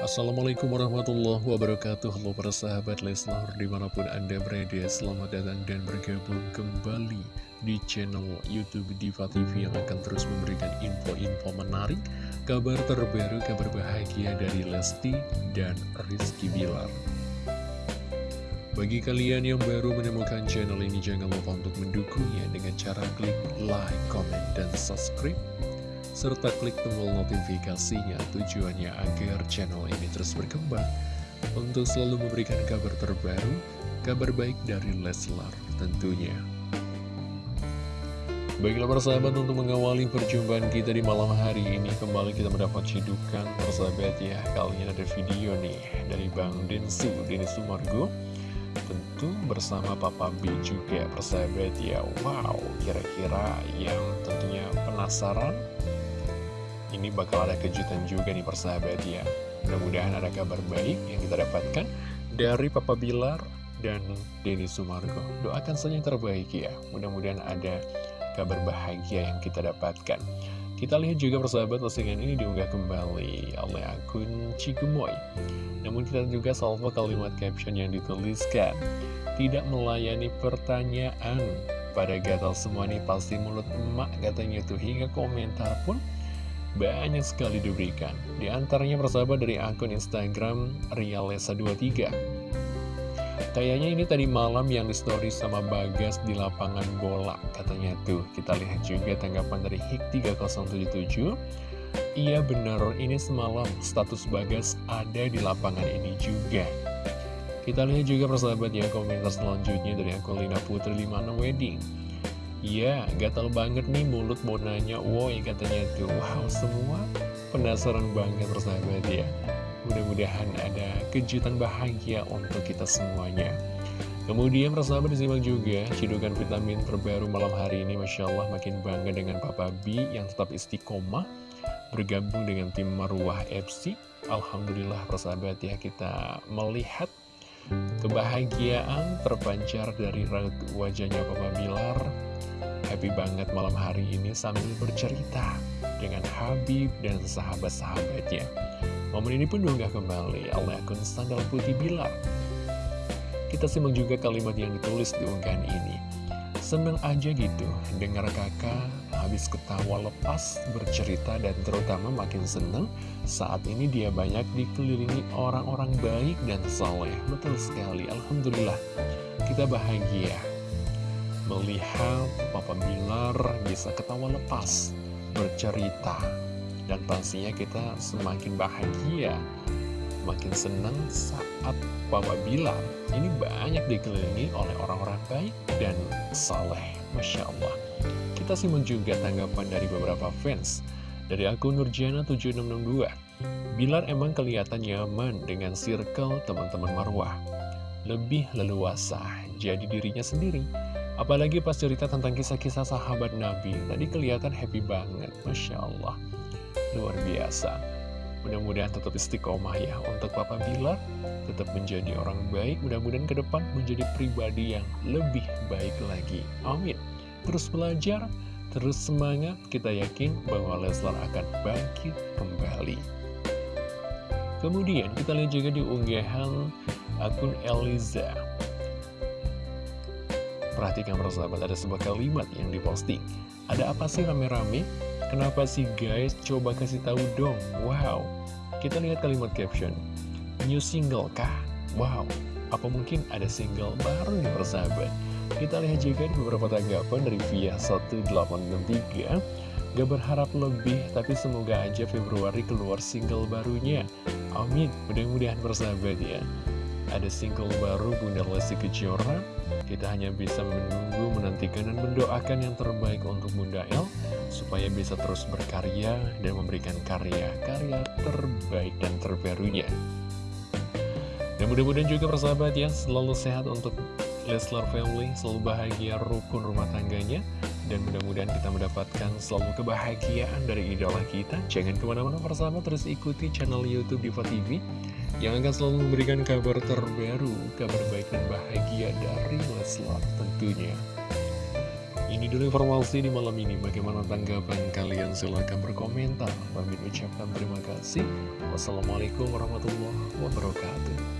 Assalamualaikum warahmatullahi wabarakatuh. Halo para sahabat Leslar Di mana pun anda berada Selamat datang dan bergabung kembali Di channel Youtube Diva TV Yang akan terus memberikan info-info menarik Kabar terbaru, kabar bahagia Dari Lesti dan Rizky Bilar. Bagi kalian yang baru menemukan channel ini, jangan lupa untuk mendukungnya dengan cara klik like, comment, dan subscribe serta klik tombol notifikasinya tujuannya agar channel ini terus berkembang. Untuk selalu memberikan kabar terbaru, kabar baik dari Leslar tentunya. Baiklah persahabat untuk mengawali perjumpaan kita di malam hari ini Kembali kita mendapat cidukan persahabat ya Kali ini ada video nih dari Bang Densu, Denis Sumargo Tentu bersama Papa B juga persahabat ya. Wow, kira-kira yang tentunya penasaran ini bakal ada kejutan juga nih persahabat ya. Mudah-mudahan ada kabar baik yang kita dapatkan dari Papa Bilar dan Denny Sumargo. Doakan saja yang terbaik ya. Mudah-mudahan ada kabar bahagia yang kita dapatkan. Kita lihat juga persahabat postingan ini diunggah kembali oleh akun Cigumoy Namun kita juga salvo kalimat caption yang dituliskan Tidak melayani pertanyaan. Pada gatal semua nih pasti mulut emak katanya tuh. Hingga komentar pun banyak sekali diberikan. Di antaranya persahabat dari akun Instagram Rialesa23. Kayaknya ini tadi malam yang di story sama Bagas di lapangan bola katanya tuh. Kita lihat juga tanggapan dari Hik3077. Iya bener, ini semalam status Bagas ada di lapangan ini juga. Kita lihat juga persahabat ya komentar selanjutnya dari akun Lina Putri 56 Wedding. Iya, gatal banget nih mulut mau nanya Woi katanya tuh. Wow, semua penasaran banget persahabat ya Mudah-mudahan ada kejutan bahagia untuk kita semuanya. Kemudian persahabat disimak juga Cidukan vitamin terbaru malam hari ini Masya Allah makin bangga dengan Papa B Yang tetap istiqomah Bergabung dengan tim Marwah FC Alhamdulillah persahabat ya Kita melihat kebahagiaan terpancar dari wajahnya Papa Bilar happy banget malam hari ini sambil bercerita dengan Habib dan sahabat-sahabatnya. Momen ini pun diunggah kembali oleh akun Sandal Putih Bilar. Kita simak juga kalimat yang ditulis di unggahan ini. Seneng aja gitu, dengar kakak habis ketawa lepas bercerita dan terutama makin seneng saat ini dia banyak dikelilingi orang-orang baik dan soleh. Betul sekali, Alhamdulillah. Kita bahagia melihat Papa Bilar bisa ketawa lepas, bercerita, dan pastinya kita semakin bahagia, makin senang saat Papa Bilar ini banyak dikelilingi oleh orang-orang baik dan saleh. Masya Allah. Kita simak juga tanggapan dari beberapa fans. Dari akun Nurjana7662, Bilar emang kelihatan nyaman dengan circle teman-teman Marwah. Lebih leluasa, jadi dirinya sendiri Apalagi pas cerita tentang kisah-kisah sahabat Nabi. Tadi kelihatan happy banget Masya Allah. Luar biasa. Mudah-mudahan tetap istiqomah ya Untuk Papa Bilar. Tetap menjadi orang baik. Mudah-mudahan ke depan menjadi pribadi yang lebih baik lagi. Amin. Terus belajar Terus semangat. Kita yakin bahwa Leslar akan bangkit kembali. Kemudian kita lihat juga di unggahan akun Eliza Perhatikan persahabat, ada sebuah kalimat yang diposting. Ada apa sih rame-rame? Kenapa sih guys? Coba kasih tahu dong. Wow. Kita lihat kalimat caption. New single kah? Wow. Apa mungkin ada single baru nih persahabat? Kita lihat juga di beberapa tanggapan dari via 1863. Gak berharap lebih, tapi semoga aja Februari keluar single barunya. Amin. Mudah-mudahan persahabat ya. Ada single baru Bunda Lesti Kejora Kita hanya bisa menunggu, menantikan, dan mendoakan yang terbaik untuk Bunda El Supaya bisa terus berkarya dan memberikan karya-karya terbaik dan terbarunya. Dan mudah-mudahan juga persahabat ya Selalu sehat untuk Leslar Family Selalu bahagia rukun rumah tangganya dan mudah-mudahan kita mendapatkan selalu kebahagiaan dari idola kita. Jangan ke mana-mana persahabat, terus ikuti channel Youtube Diva TV yang akan selalu memberikan kabar terbaru, kabar baik dan bahagia dari Leslar tentunya. Ini dulu informasi di malam ini. Bagaimana tanggapan kalian? Silahkan berkomentar. Bang ucapkan terima kasih. Wassalamualaikum warahmatullahi wabarakatuh.